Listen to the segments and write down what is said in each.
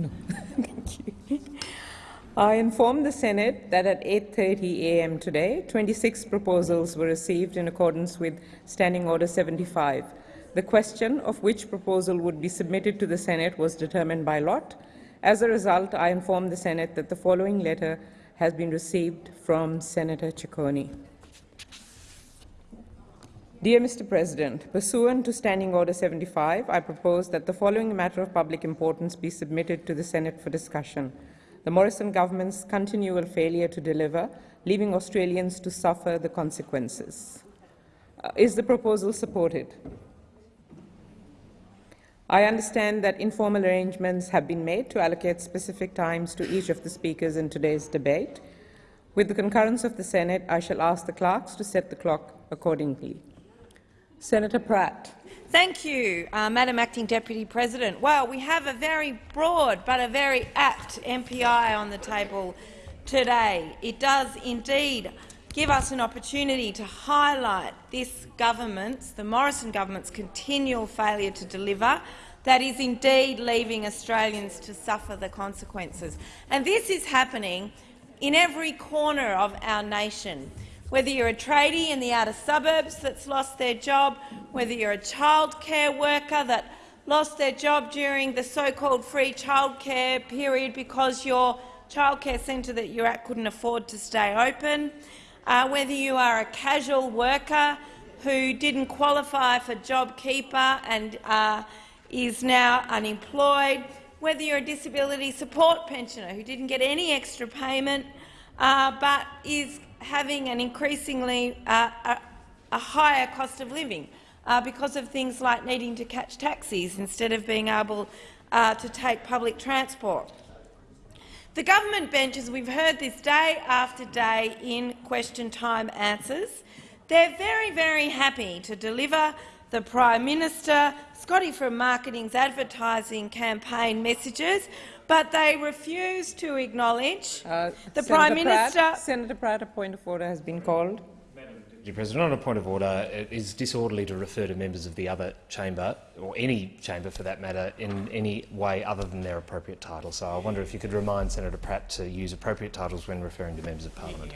No, thank you. I inform the Senate that at 8.30 a.m. today, 26 proposals were received in accordance with Standing Order 75. The question of which proposal would be submitted to the Senate was determined by lot. As a result, I inform the Senate that the following letter has been received from Senator Ciccone. Dear Mr. President, pursuant to Standing Order 75, I propose that the following matter of public importance be submitted to the Senate for discussion the Morrison government's continual failure to deliver, leaving Australians to suffer the consequences. Uh, is the proposal supported? I understand that informal arrangements have been made to allocate specific times to each of the speakers in today's debate. With the concurrence of the Senate, I shall ask the clerks to set the clock accordingly. Senator Pratt. Thank you, uh, Madam Acting Deputy President. Well, we have a very broad but a very apt MPI on the table today. It does indeed give us an opportunity to highlight this government's, the Morrison government's continual failure to deliver that is indeed leaving Australians to suffer the consequences. And this is happening in every corner of our nation whether you're a tradie in the outer suburbs that's lost their job, whether you're a childcare worker that lost their job during the so-called free childcare period because your childcare centre that you're at couldn't afford to stay open, uh, whether you are a casual worker who didn't qualify for JobKeeper and uh, is now unemployed, whether you're a disability support pensioner who didn't get any extra payment uh, but is having an increasingly uh, a, a, higher cost of living uh, because of things like needing to catch taxis instead of being able uh, to take public transport. The government bench, as we've heard this day after day in question time answers, they're very, very happy to deliver the Prime Minister, Scotty from Marketing's advertising campaign messages, but they refuse to acknowledge uh, the Senator Prime Minister— Senator Pratt, a point of order has been called. Deputy President, on a point of order, it is disorderly to refer to members of the other chamber, or any chamber for that matter, in any way other than their appropriate title. So I wonder if you could remind Senator Pratt to use appropriate titles when referring to members of parliament.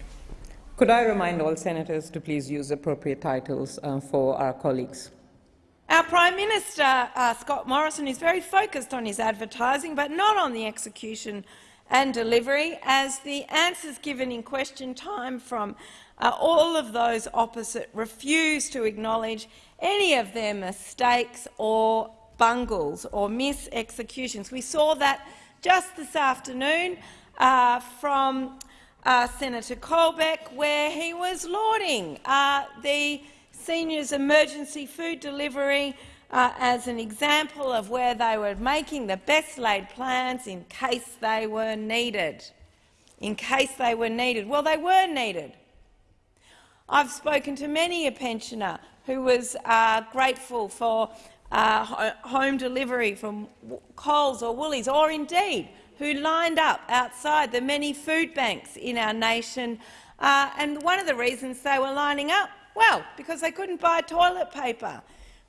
Could I remind all senators to please use appropriate titles uh, for our colleagues? Our Prime Minister, uh, Scott Morrison, is very focused on his advertising, but not on the execution and delivery, as the answers given in question time from uh, all of those opposite refuse to acknowledge any of their mistakes or bungles or mis-executions. We saw that just this afternoon uh, from uh, Senator Colbeck, where he was lauding uh, the seniors emergency food delivery uh, as an example of where they were making the best laid plans in case they were needed. In case they were needed. Well, they were needed. I've spoken to many a pensioner who was uh, grateful for uh, home delivery from Coles or Woolies, or indeed who lined up outside the many food banks in our nation. Uh, and one of the reasons they were lining up well, because they couldn't buy toilet paper,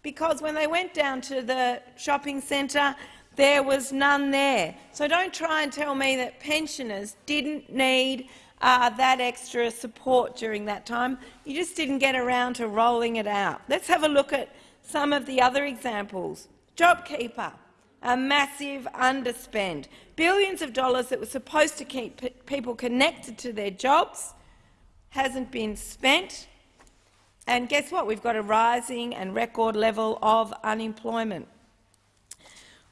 because when they went down to the shopping centre, there was none there. So don't try and tell me that pensioners didn't need uh, that extra support during that time. You just didn't get around to rolling it out. Let's have a look at some of the other examples. JobKeeper, a massive underspend. Billions of dollars that were supposed to keep people connected to their jobs hasn't been spent. And guess what? We've got a rising and record level of unemployment.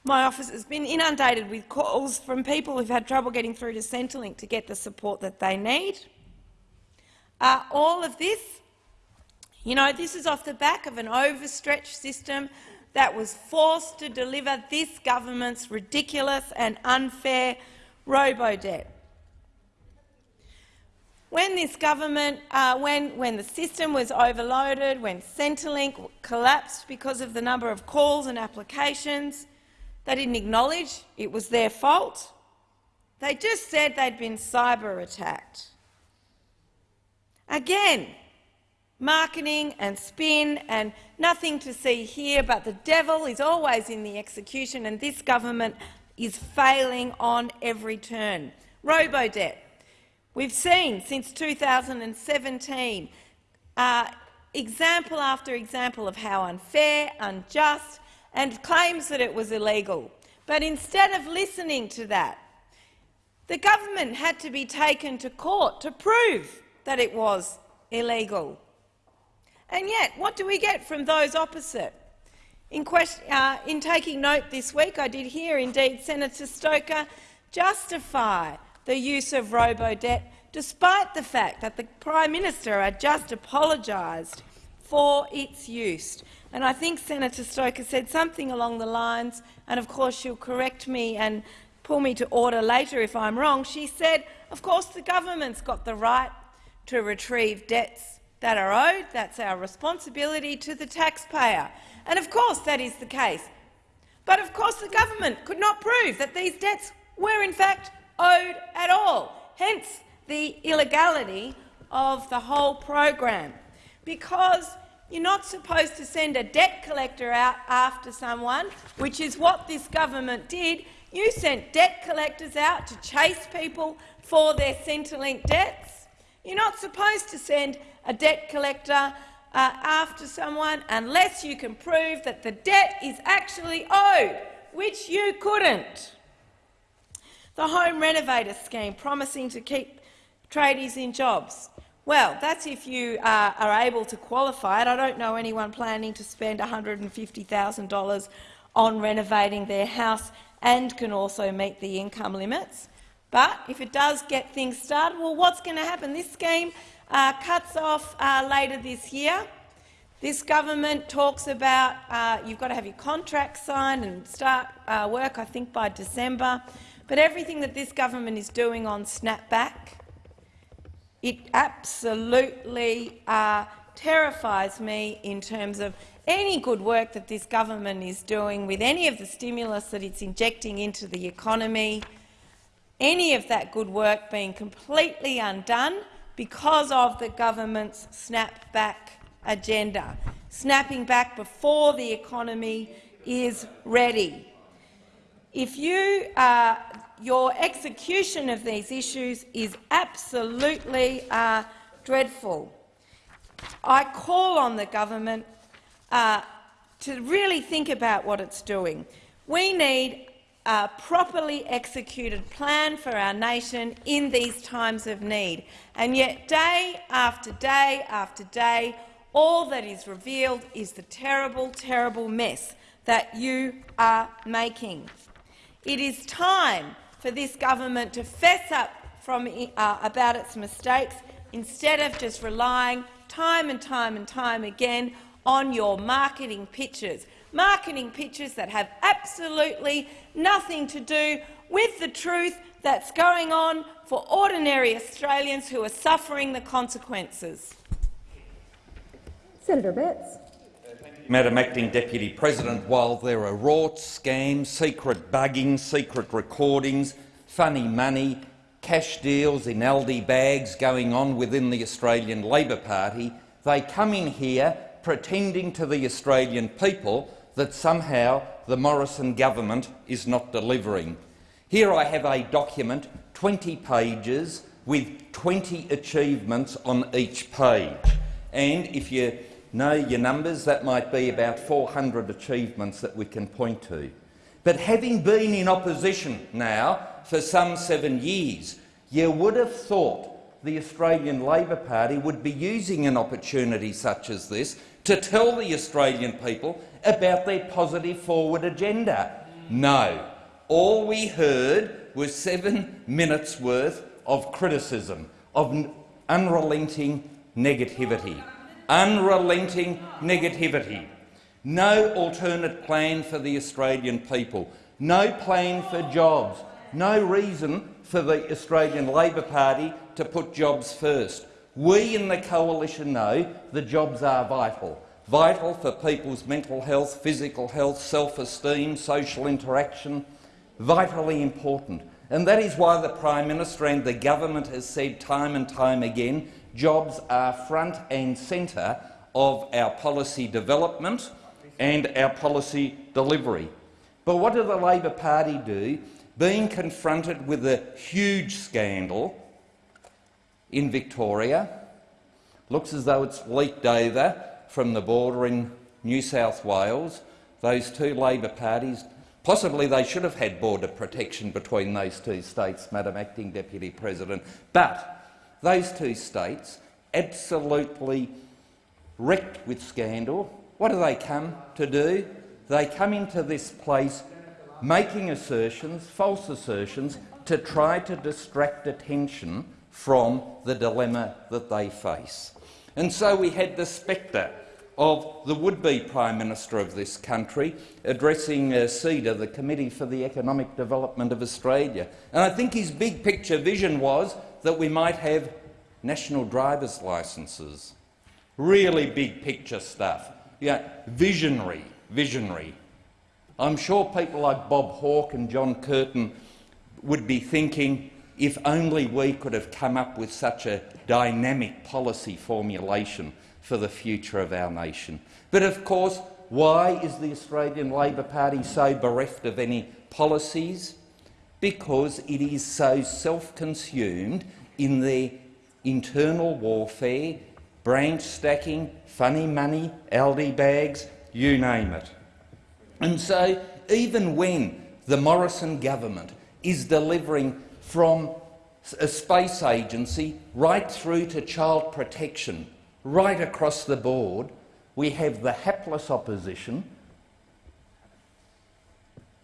My office has been inundated with calls from people who've had trouble getting through to Centrelink to get the support that they need. Uh, all of this, you know, this is off the back of an overstretched system that was forced to deliver this government's ridiculous and unfair robo-debt when this government, uh, when, when the system was overloaded, when Centrelink collapsed because of the number of calls and applications, they didn't acknowledge it was their fault. They just said they'd been cyber-attacked. Again, marketing and spin and nothing to see here, but the devil is always in the execution, and this government is failing on every turn. Robo-debt. We've seen since 2017 uh, example after example of how unfair, unjust and claims that it was illegal. But instead of listening to that, the government had to be taken to court to prove that it was illegal. And yet, what do we get from those opposite? In, question, uh, in taking note this week, I did hear indeed Senator Stoker justify the use of robo-debt despite the fact that the Prime Minister had just apologised for its use. And I think Senator Stoker said something along the lines, and of course she'll correct me and pull me to order later if I'm wrong, she said, of course the government's got the right to retrieve debts that are owed. That's our responsibility to the taxpayer. And of course that is the case. But of course the government could not prove that these debts were in fact owed at all. Hence the illegality of the whole program, because you're not supposed to send a debt collector out after someone, which is what this government did. You sent debt collectors out to chase people for their Centrelink debts. You're not supposed to send a debt collector uh, after someone unless you can prove that the debt is actually owed, which you couldn't. The Home Renovator scheme, promising to keep tradies in jobs. Well, that's if you uh, are able to qualify it. I don't know anyone planning to spend $150,000 on renovating their house and can also meet the income limits. But if it does get things started, well, what's going to happen? This scheme uh, cuts off uh, later this year. This government talks about uh, you've got to have your contract signed and start uh, work, I think, by December. But everything that this government is doing on snapback it absolutely uh, terrifies me in terms of any good work that this government is doing with any of the stimulus that it's injecting into the economy, any of that good work being completely undone because of the government's snap-back agenda, snapping back before the economy is ready. If you uh, your execution of these issues is absolutely uh, dreadful. I call on the government uh, to really think about what it's doing. We need a properly executed plan for our nation in these times of need. And yet, day after day after day, all that is revealed is the terrible, terrible mess that you are making. It is time for this government to fess up from, uh, about its mistakes instead of just relying time and time and time again on your marketing pitches, marketing pitches that have absolutely nothing to do with the truth that's going on for ordinary Australians who are suffering the consequences. Senator Abetz. Madam Acting Deputy President, while there are rorts, scams, secret bugging, secret recordings, funny money, cash deals in Aldi bags going on within the Australian Labor Party, they come in here pretending to the Australian people that somehow the Morrison government is not delivering. Here I have a document, 20 pages, with 20 achievements on each page. And if you know your numbers, that might be about 400 achievements that we can point to. But having been in opposition now for some seven years, you would have thought the Australian Labor Party would be using an opportunity such as this to tell the Australian people about their positive forward agenda. No. All we heard was seven minutes' worth of criticism, of unrelenting negativity unrelenting negativity, no alternate plan for the Australian people, no plan for jobs, no reason for the Australian Labor Party to put jobs first. We in the coalition know the jobs are vital, vital for people's mental health, physical health, self-esteem, social interaction, vitally important. And that is why the Prime Minister and the government has said time and time again jobs are front and centre of our policy development and our policy delivery. But what did the Labor Party do? Being confronted with a huge scandal in Victoria, looks as though it's leaked over from the border in New South Wales. Those two Labor parties, possibly they should have had border protection between those two states, Madam Acting Deputy President, but those two states absolutely wrecked with scandal. What do they come to do? They come into this place making assertions, false assertions, to try to distract attention from the dilemma that they face. And so we had the spectre of the would-be Prime Minister of this country addressing uh, CEDA, the Committee for the Economic Development of Australia. And I think his big picture vision was that we might have national driver's licences. Really big picture stuff. Yeah, visionary, visionary. I'm sure people like Bob Hawke and John Curtin would be thinking, if only we could have come up with such a dynamic policy formulation for the future of our nation. But of course, why is the Australian Labor Party so bereft of any policies? Because it is so self-consumed in their internal warfare, branch stacking, funny money, Aldi bags, you name it. And so even when the Morrison government is delivering from a space agency right through to child protection, right across the board, we have the hapless opposition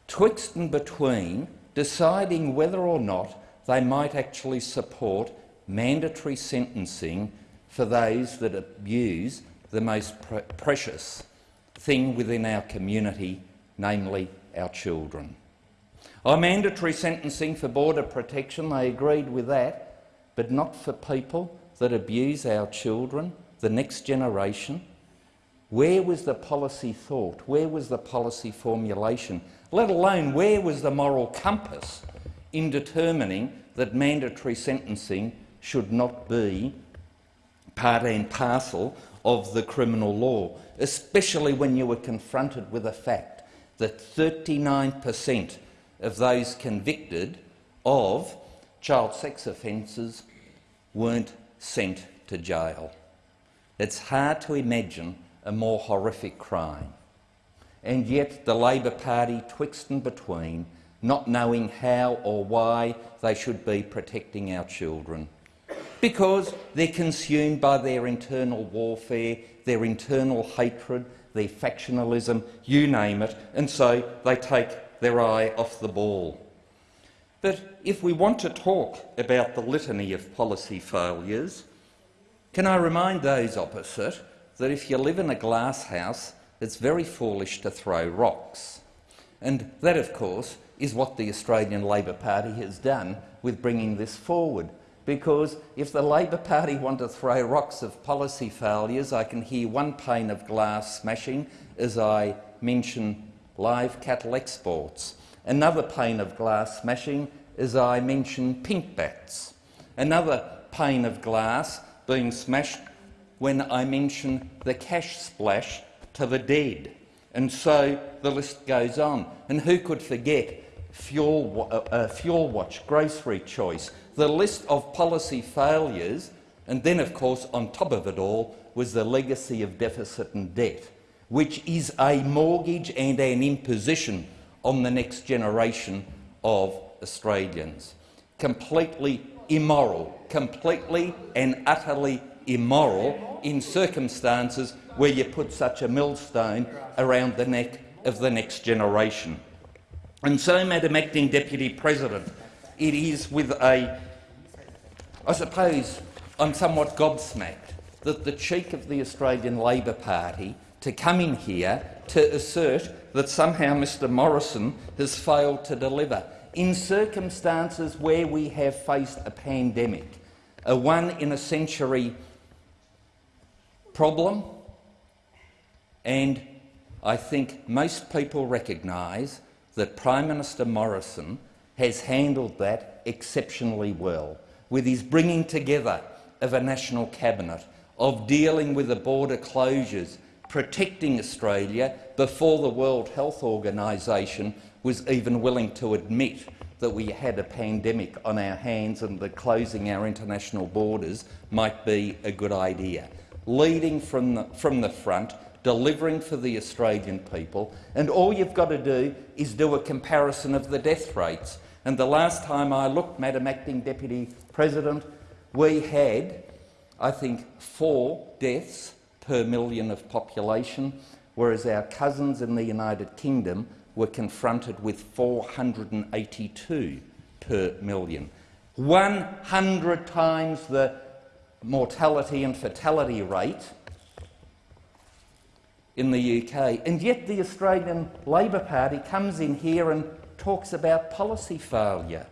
twixt and between deciding whether or not they might actually support mandatory sentencing for those that abuse the most pre precious thing within our community, namely our children. On mandatory sentencing for border protection, they agreed with that, but not for people that abuse our children, the next generation. Where was the policy thought? Where was the policy formulation? Let alone where was the moral compass in determining that mandatory sentencing should not be part and parcel of the criminal law, especially when you were confronted with the fact that 39 per cent of those convicted of child sex offences weren't sent to jail. It's hard to imagine a more horrific crime. And yet the Labor Party twixt and between, not knowing how or why they should be protecting our children. Because they're consumed by their internal warfare, their internal hatred, their factionalism, you name it, and so they take their eye off the ball. But if we want to talk about the litany of policy failures, can I remind those opposite that if you live in a glass house, it's very foolish to throw rocks. And that, of course, is what the Australian Labor Party has done with bringing this forward. Because if the Labor Party want to throw rocks of policy failures, I can hear one pane of glass smashing as I mention live cattle exports. Another pane of glass smashing as I mention pink bats. Another pane of glass being smashed when I mention the cash splash to the dead. And so the list goes on. And who could forget Fuel, uh, uh, Fuel Watch, Grocery Choice, the list of policy failures, and then, of course, on top of it all was the legacy of deficit and debt which is a mortgage and an imposition on the next generation of Australians. Completely immoral, completely and utterly immoral in circumstances where you put such a millstone around the neck of the next generation. And so, Madam Acting Deputy President, it is with a, I suppose I'm somewhat gobsmacked that the cheek of the Australian Labor Party to come in here to assert that somehow Mr Morrison has failed to deliver in circumstances where we have faced a pandemic, a one-in-a-century problem, and I think most people recognise that Prime Minister Morrison has handled that exceptionally well, with his bringing together of a national cabinet, of dealing with the border closures, protecting Australia before the World Health Organisation was even willing to admit that we had a pandemic on our hands and that closing our international borders might be a good idea. Leading from the, from the front, delivering for the Australian people, and all you've got to do is do a comparison of the death rates. And the last time I looked, Madam Acting Deputy President, we had, I think, four deaths per million of population, whereas our cousins in the United Kingdom were confronted with 482 per million. 100 times the mortality and fatality rate in the UK. And yet the Australian Labor Party comes in here and talks about policy failure.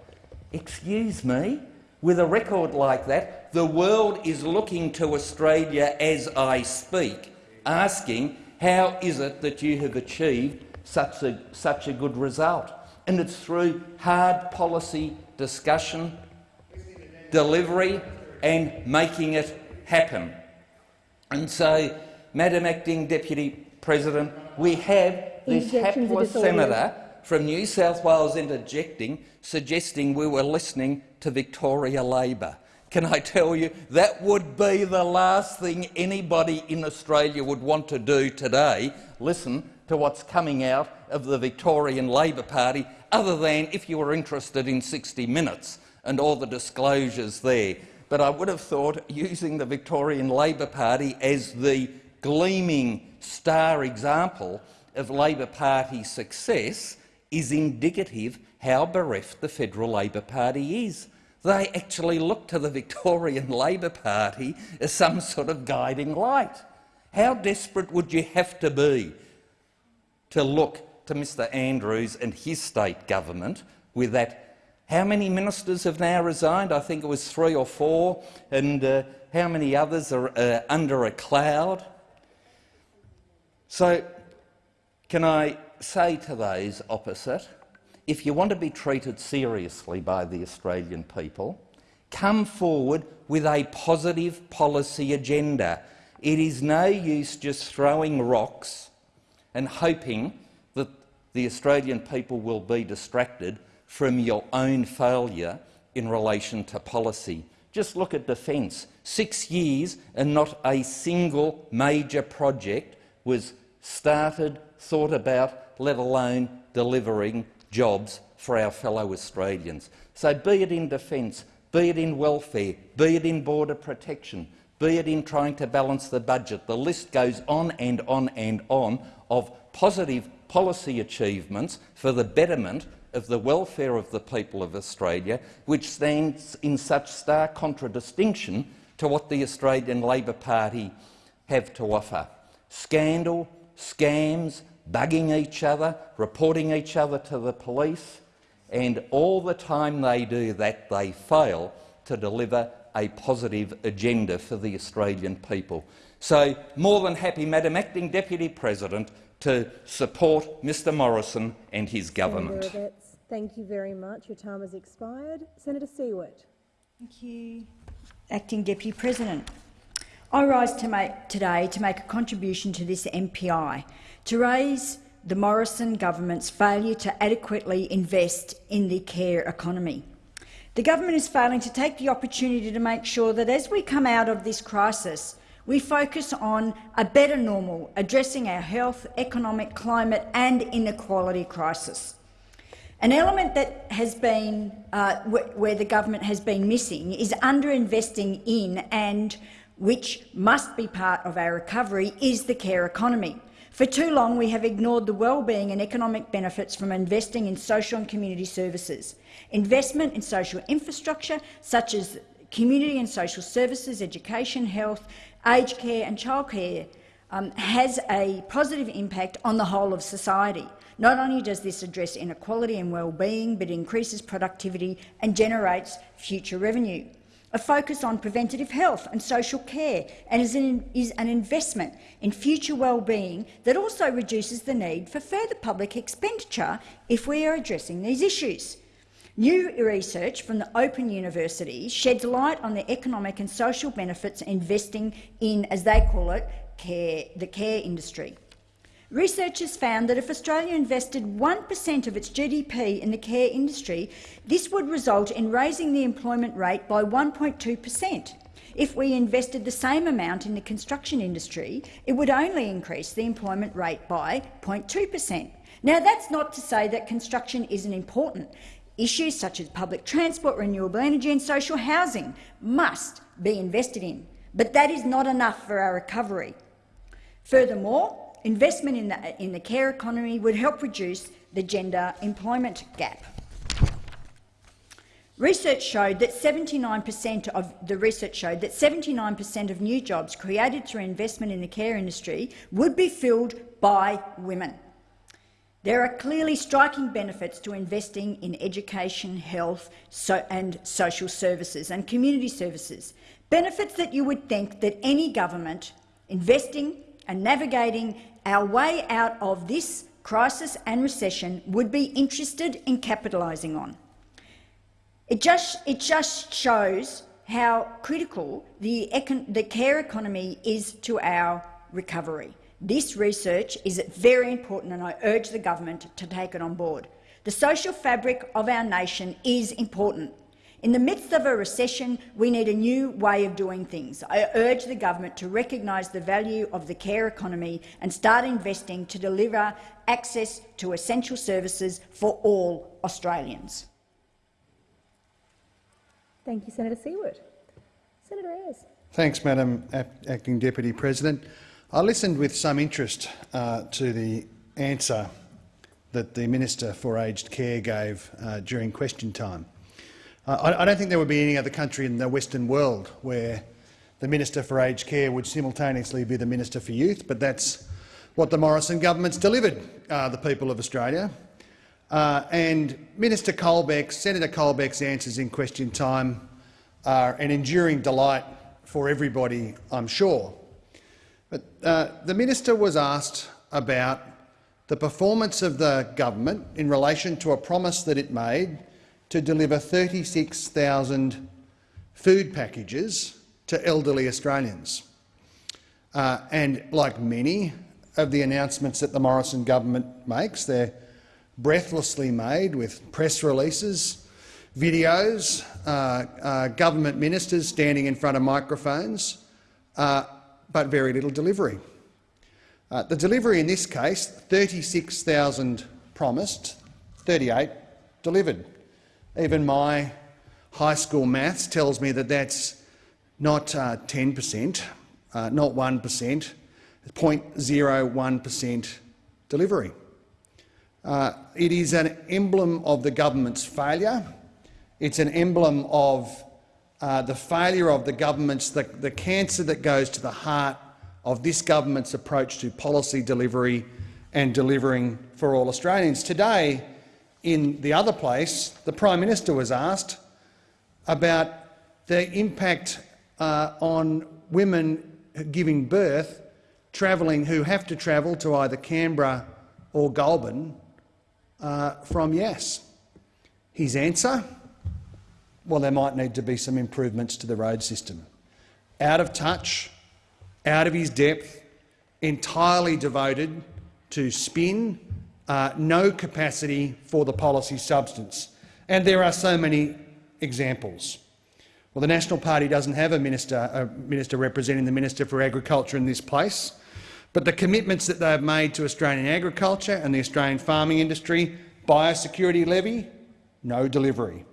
Excuse me? With a record like that, the world is looking to Australia as I speak, asking how is it that you have achieved such a, such a good result? And it's through hard policy discussion, delivery and making it happen. And so, Madam Acting Deputy President, we have this hapless senator from New South Wales interjecting, suggesting we were listening to Victoria Labor. Can I tell you, that would be the last thing anybody in Australia would want to do today, listen to what's coming out of the Victorian Labor Party, other than if you were interested in 60 Minutes and all the disclosures there. But I would have thought using the Victorian Labor Party as the gleaming star example of Labor Party success is indicative how bereft the Federal Labor Party is. They actually look to the Victorian Labor Party as some sort of guiding light. How desperate would you have to be to look to Mr Andrews and his state government with that how many ministers have now resigned? I think it was three or four. And uh, how many others are uh, under a cloud? So can I say to those opposite, if you want to be treated seriously by the Australian people, come forward with a positive policy agenda. It is no use just throwing rocks and hoping that the Australian people will be distracted from your own failure in relation to policy. Just look at defence. Six years and not a single major project was started, thought about, let alone delivering jobs for our fellow Australians. So be it in defence, be it in welfare, be it in border protection, be it in trying to balance the budget, the list goes on and on and on of positive policy achievements for the betterment of the welfare of the people of Australia, which stands in such stark contradistinction to what the Australian Labor Party have to offer. Scandal, scams, bugging each other, reporting each other to the police, and all the time they do that, they fail to deliver a positive agenda for the Australian people. So, more than happy, Madam Acting Deputy President, to support Mr Morrison and his government. Thank you very much. Your time has expired. Senator Siewert. Thank you, Acting Deputy President. I rise to make, today to make a contribution to this MPI to raise the Morrison government's failure to adequately invest in the care economy. The government is failing to take the opportunity to make sure that as we come out of this crisis, we focus on a better normal, addressing our health, economic, climate and inequality crisis. An element that has been, uh, where the government has been missing is underinvesting in and which must be part of our recovery is the care economy. For too long, we have ignored the well-being and economic benefits from investing in social and community services. Investment in social infrastructure, such as community and social services, education, health, aged care and childcare, um, has a positive impact on the whole of society. Not only does this address inequality and well-being, but increases productivity and generates future revenue a focus on preventative health and social care and is an, is an investment in future well-being that also reduces the need for further public expenditure if we are addressing these issues. New research from the Open University sheds light on the economic and social benefits investing in, as they call it, care, the care industry. Researchers found that if Australia invested 1% of its GDP in the care industry, this would result in raising the employment rate by 1.2 per cent. If we invested the same amount in the construction industry, it would only increase the employment rate by 0.2 per cent. Now, that's not to say that construction isn't important. Issues such as public transport, renewable energy and social housing must be invested in, but that is not enough for our recovery. Furthermore, investment in the, in the care economy would help reduce the gender employment gap. Research showed that 79 per cent of the research showed that 79 per cent of new jobs created through investment in the care industry would be filled by women. There are clearly striking benefits to investing in education, health so and social services and community services, benefits that you would think that any government investing and navigating our way out of this crisis and recession would be interested in capitalising on. It just, it just shows how critical the, the care economy is to our recovery. This research is very important and I urge the government to take it on board. The social fabric of our nation is important. In the midst of a recession, we need a new way of doing things. I urge the government to recognise the value of the care economy and start investing to deliver access to essential services for all Australians. Thank you, Senator Siewert. Senator Ayres. Thanks, Madam Acting Deputy President. I listened with some interest uh, to the answer that the Minister for Aged Care gave uh, during question time. Uh, I, I, don't think there would be any other country in the Western world where the Minister for Aged Care would simultaneously be the Minister for Youth, but that's what the Morrison government's delivered uh, the people of Australia. Uh, and Minister Colbeck, Senator Colbeck's answers in question time are an enduring delight for everybody, I'm sure. But uh, the minister was asked about the performance of the government in relation to a promise that it made to deliver 36,000 food packages to elderly Australians. Uh, and like many of the announcements that the Morrison government makes, they're breathlessly made with press releases, videos, uh, uh, government ministers standing in front of microphones, uh, but very little delivery. Uh, the delivery in this case, 36,000 promised, 38 delivered. Even my high school maths tells me that that's not 10%, uh, uh, not 1%, 0.01% delivery. Uh, it is an emblem of the government's failure. It's an emblem of uh, the failure of the government's, the, the cancer that goes to the heart of this government's approach to policy delivery and delivering for all Australians. Today, in the other place, the Prime Minister was asked about the impact uh, on women giving birth travelling who have to travel to either Canberra or Goulburn uh, from Yass. His answer? well, there might need to be some improvements to the road system. Out of touch, out of his depth, entirely devoted to spin, uh, no capacity for the policy substance. And there are so many examples. Well, the National Party doesn't have a minister, a minister representing the Minister for Agriculture in this place, but the commitments that they have made to Australian agriculture and the Australian farming industry, biosecurity levy, no delivery.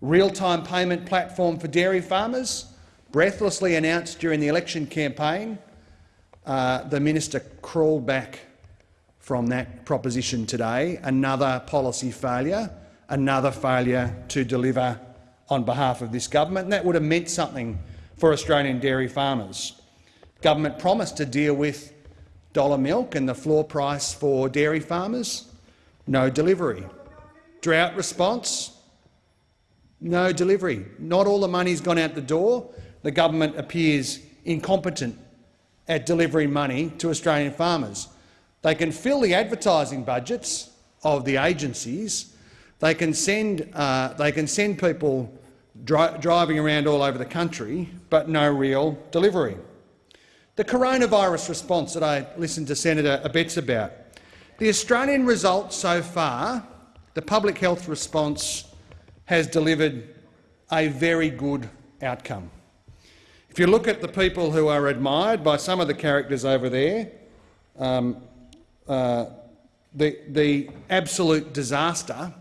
Real-time payment platform for dairy farmers, breathlessly announced during the election campaign. Uh, the minister crawled back from that proposition today. Another policy failure, another failure to deliver on behalf of this government. And that would have meant something for Australian dairy farmers. Government promised to deal with dollar milk and the floor price for dairy farmers. No delivery. Drought response, no delivery. Not all the money's gone out the door. The government appears incompetent at delivering money to Australian farmers. They can fill the advertising budgets of the agencies. They can send, uh, they can send people dri driving around all over the country, but no real delivery. The coronavirus response that I listened to Senator Abetz about. The Australian result so far, the public health response, has delivered a very good outcome. If you look at the people who are admired by some of the characters over there, um, the, the absolute disaster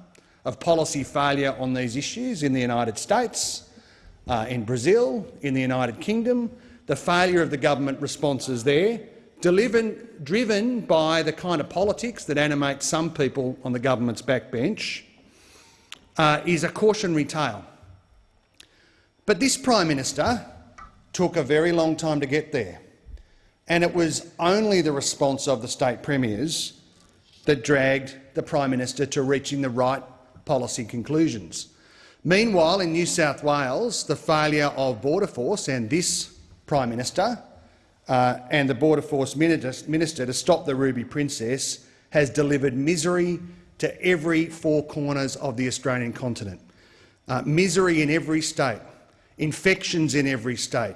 of policy failure on these issues in the United States, uh, in Brazil, in the United Kingdom, the failure of the government responses there, driven by the kind of politics that animate some people on the government's backbench, uh, is a cautionary tale. But this Prime Minister took a very long time to get there, and it was only the response of the state premiers that dragged the Prime Minister to reaching the right policy conclusions. Meanwhile, in New South Wales, the failure of Border Force and this Prime Minister uh, and the Border Force Minister to stop the Ruby Princess has delivered misery to every four corners of the Australian continent. Uh, misery in every state, infections in every state,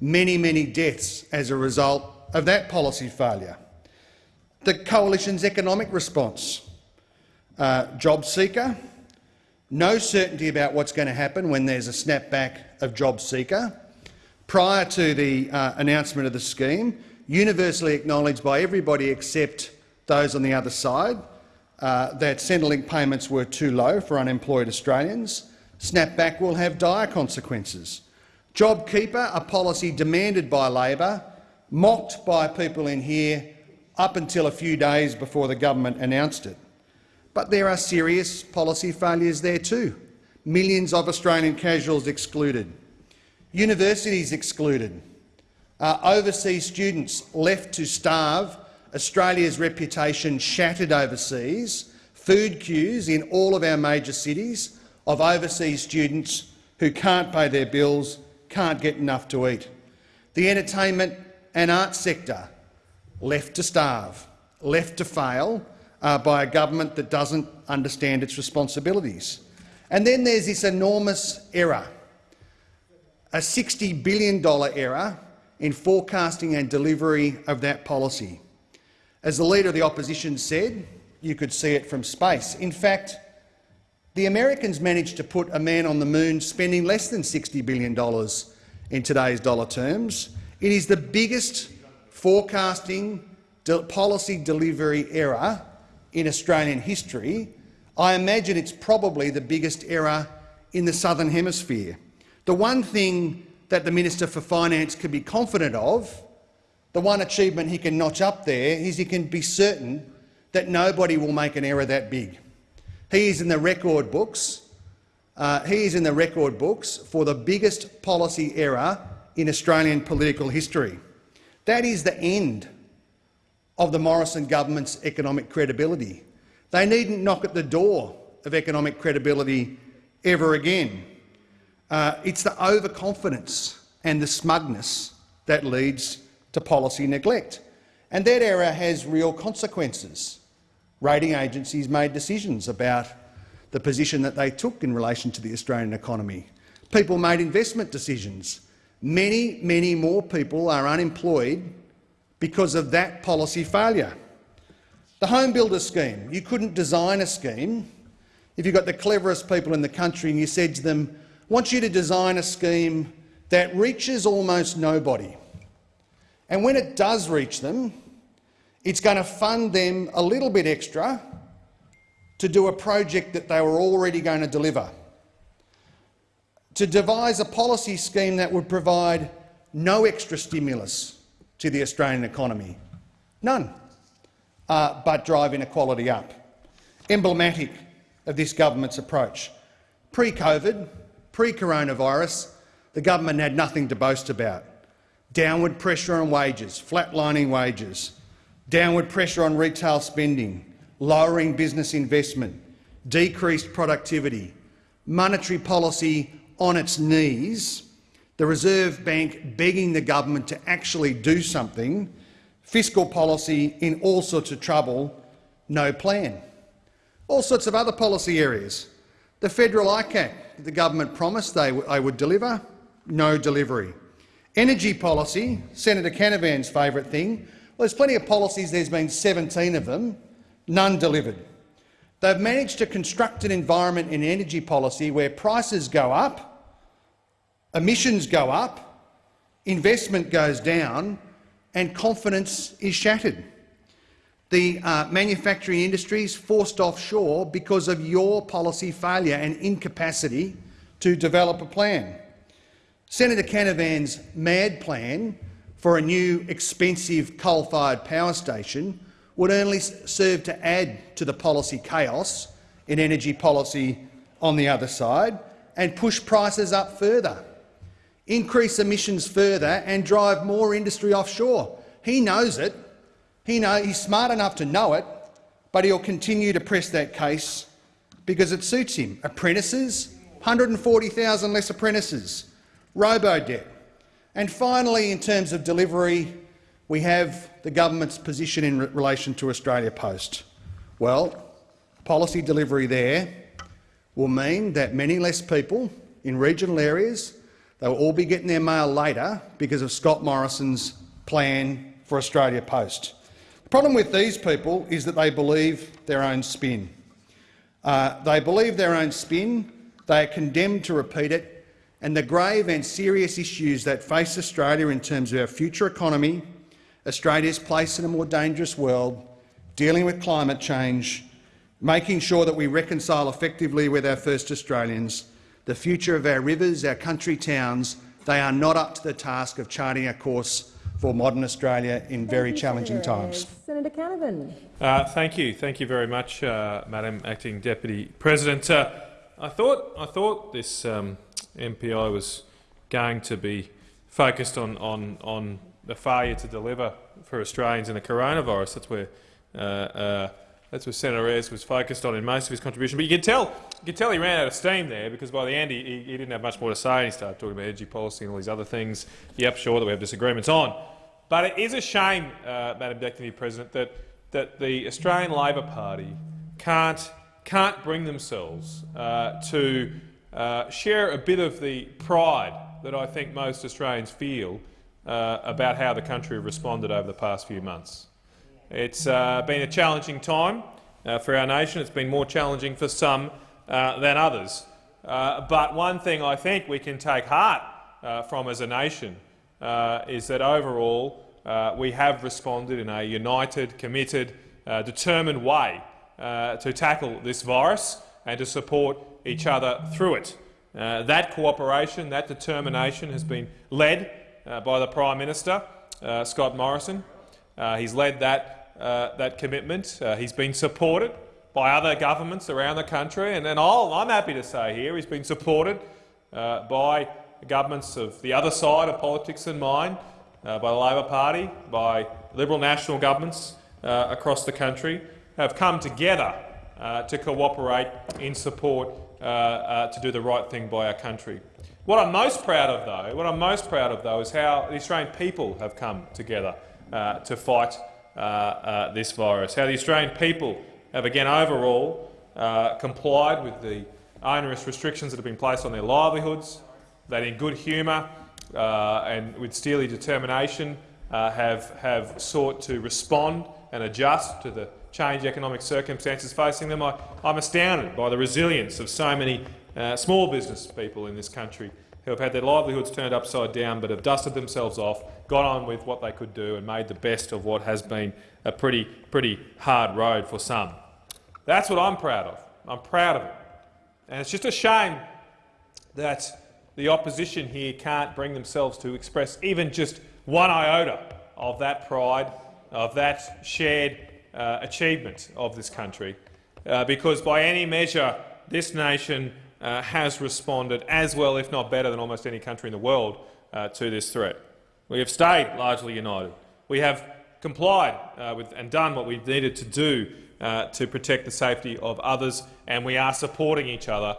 many, many deaths as a result of that policy failure. The Coalition's economic response, uh, job seeker, no certainty about what's going to happen when there's a snapback of job seeker, prior to the uh, announcement of the scheme, universally acknowledged by everybody except those on the other side, uh, that Centrelink payments were too low for unemployed Australians. Snapback will have dire consequences. JobKeeper, a policy demanded by Labor, mocked by people in here up until a few days before the government announced it. But there are serious policy failures there too. Millions of Australian casuals excluded. Universities excluded. Uh, overseas students left to starve. Australia's reputation shattered overseas. Food queues in all of our major cities of overseas students who can't pay their bills, can't get enough to eat. The entertainment and arts sector left to starve, left to fail uh, by a government that doesn't understand its responsibilities. And then there's this enormous error a $60 billion error in forecasting and delivery of that policy. As the Leader of the Opposition said, you could see it from space. In fact, the Americans managed to put a man on the moon spending less than $60 billion in today's dollar terms. It is the biggest forecasting de policy delivery error in Australian history. I imagine it's probably the biggest error in the Southern Hemisphere. The one thing that the Minister for Finance can be confident of, the one achievement he can notch up there, is he can be certain that nobody will make an error that big. He is in the record books. Uh, he is in the record books for the biggest policy error in Australian political history. That is the end of the Morrison government's economic credibility. They needn't knock at the door of economic credibility ever again. Uh, it's the overconfidence and the smugness that leads to policy neglect. And that error has real consequences. Rating agencies made decisions about the position that they took in relation to the Australian economy. People made investment decisions. Many, many more people are unemployed because of that policy failure. The home builder scheme. You couldn't design a scheme if you got the cleverest people in the country and you said to them, I want you to design a scheme that reaches almost nobody. And when it does reach them, it's going to fund them a little bit extra to do a project that they were already going to deliver. To devise a policy scheme that would provide no extra stimulus to the Australian economy. None. Uh, but drive inequality up. Emblematic of this government's approach. Pre-COVID, Pre-coronavirus, the government had nothing to boast about. Downward pressure on wages, flatlining wages, downward pressure on retail spending, lowering business investment, decreased productivity, monetary policy on its knees, the Reserve Bank begging the government to actually do something, fiscal policy in all sorts of trouble, no plan. All sorts of other policy areas. The federal ICAC the government promised they, they would deliver, no delivery. Energy policy, Senator Canavan's favourite thing. Well, there's plenty of policies, there's been 17 of them, none delivered. They've managed to construct an environment in energy policy where prices go up, emissions go up, investment goes down and confidence is shattered. The uh, manufacturing industry is forced offshore because of your policy failure and incapacity to develop a plan. Senator Canavan's mad plan for a new expensive coal-fired power station would only serve to add to the policy chaos in energy policy on the other side and push prices up further, increase emissions further and drive more industry offshore. He knows it. He know, he's smart enough to know it, but he'll continue to press that case because it suits him. Apprentices, 140,000 less apprentices, robo-debt. And finally, in terms of delivery, we have the government's position in re relation to Australia Post. Well, policy delivery there will mean that many less people in regional areas they will all be getting their mail later because of Scott Morrison's plan for Australia Post. The problem with these people is that they believe their own spin. Uh, they believe their own spin, they are condemned to repeat it, and the grave and serious issues that face Australia in terms of our future economy, Australia's place in a more dangerous world, dealing with climate change, making sure that we reconcile effectively with our first Australians, the future of our rivers, our country towns, they are not up to the task of charting a course for modern Australia in Thank very you, challenging Senator times. Senator Canavan. Uh, thank you, thank you very much, uh, Madam Acting Deputy President. Uh, I thought I thought this um, MPI was going to be focused on on on the failure to deliver for Australians in the coronavirus. That's where uh, uh, that's where Senator Ayres was focused on in most of his contribution. But you can tell you can tell he ran out of steam there because by the end he, he, he didn't have much more to say. and He started talking about energy policy and all these other things. Yep, sure that we have disagreements on. But it is a shame, uh, Madam Deputy President, that that the Australian Labor Party can't can't bring themselves uh, to uh, share a bit of the pride that I think most Australians feel uh, about how the country responded over the past few months. It's uh, been a challenging time uh, for our nation. It's been more challenging for some uh, than others. but one thing I think we can take heart from as a nation is that overall we have responded in a united, committed, determined way to tackle this virus and to support each other through it. Uh, that cooperation, that determination has been led uh, by the Prime Minister, uh, Scott Morrison. Uh, he's led that, uh, that commitment. he's been supported by other governments around the country, and, and i am happy to say here he's been supported by governments of the other side of politics than mine, by the Labor Party, by Liberal national governments across the country, have come together uh, to cooperate in support uh, uh, to do the right thing by our country. What I'm most proud of, though, what I'm most proud of, though, is how the Australian people have come together uh, to fight uh, uh, this virus. How the Australian people have, again, overall complied with the onerous restrictions that have been placed on their livelihoods. That, in good humour and with steely determination, have have sought to respond and adjust to the change economic circumstances facing them. I, am astounded by the resilience of so many uh, small business people in this country who have had their livelihoods turned upside down but have dusted themselves off, got on with what they could do and made the best of what has been a pretty, pretty hard road for some. That's what I'm proud of. I'm proud of it. And it's just a shame that the opposition here can't bring themselves to express even just one iota of that pride, of that shared uh, achievement of this country, uh, because by any measure this nation uh, has responded as well, if not better, than almost any country in the world uh, to this threat. We have stayed largely united. We have complied uh, with and done what we needed to do uh, to protect the safety of others, and we are supporting each other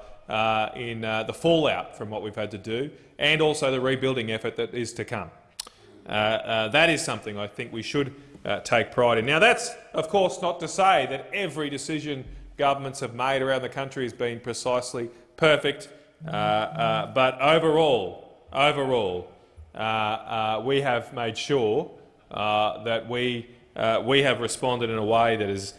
in the fallout from what we've had to do and also the rebuilding effort that is to come. that is something I think we should uh, take pride in. Now, that's of course not to say that every decision governments have made around the country has been precisely perfect, uh, uh, but overall, overall, uh, uh, we have made sure uh, that we, we have responded in a way that has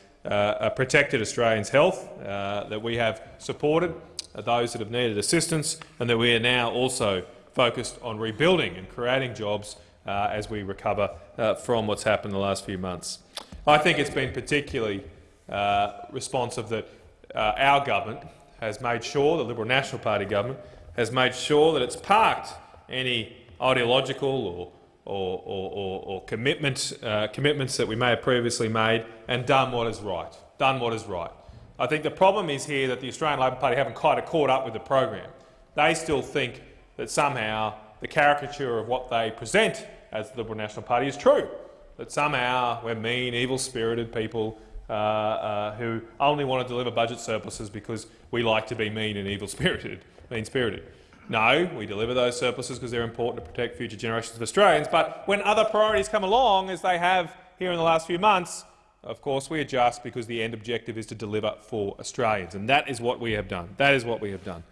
protected Australians' health, that we have supported those that have needed assistance, and that we are now also focused on rebuilding and creating jobs Uh, as we recover uh, from what's happened in the last few months. I think it's been particularly uh, responsive that our government has made sure, the Liberal National Party government, has made sure that it's parked any ideological or, or, or, or commitment, uh, commitments that we may have previously made and done what is right. Done what is right. I think the problem is here that the Australian Labor Party haven't quite caught up with the program. They still think that somehow the caricature of what they present as the Liberal National Party is true, that somehow we're mean, evil-spirited people uh, uh, who only want to deliver budget surpluses because we like to be mean and evil-spirited, mean-spirited. No, we deliver those surpluses because they're important to protect future generations of Australians. But when other priorities come along, as they have here in the last few months, of course we adjust because the end objective is to deliver for Australians. And that is what we have done. That is what we have done.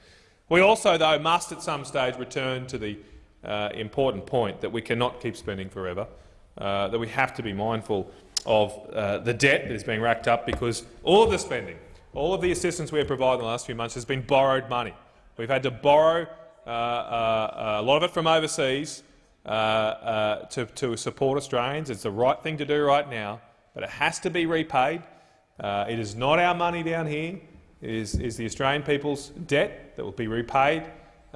We also, though, must at some stage return to the uh, important point that we cannot keep spending forever, uh, that we have to be mindful of uh, the debt that is being racked up because all of the spending, all of the assistance we have provided in the last few months has been borrowed money. We've had to borrow uh, uh, a lot of it from overseas uh, to, to support Australians. It's the right thing to do right now, but it has to be repaid. it is not our money down here. It is, is the Australian people's debt that will be repaid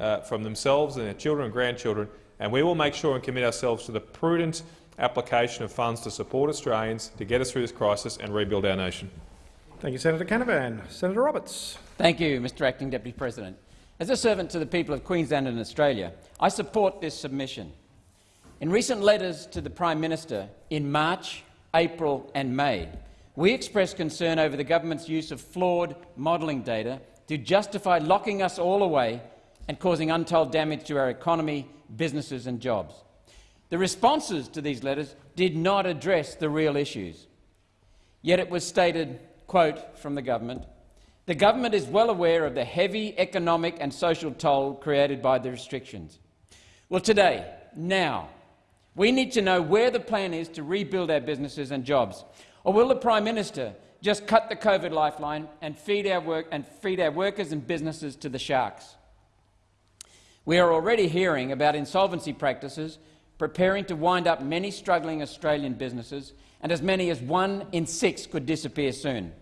Uh, from themselves and their children and grandchildren, and we will make sure and commit ourselves to the prudent application of funds to support Australians to get us through this crisis and rebuild our nation. Thank you, Senator Canavan. Senator Roberts. Thank you, Mr Acting Deputy President. As a servant to the people of Queensland and Australia, I support this submission. In recent letters to the Prime Minister in March, April and May, we expressed concern over the government's use of flawed modelling data to justify locking us all away and causing untold damage to our economy, businesses and jobs. The responses to these letters did not address the real issues. Yet it was stated, quote, from the government, the government is well aware of the heavy economic and social toll created by the restrictions. Well, today, now, we need to know where the plan is to rebuild our businesses and jobs. Or will the Prime Minister just cut the COVID lifeline and feed our, work and feed our workers and businesses to the sharks? We are already hearing about insolvency practices preparing to wind up many struggling Australian businesses, and as many as one in six could disappear soon.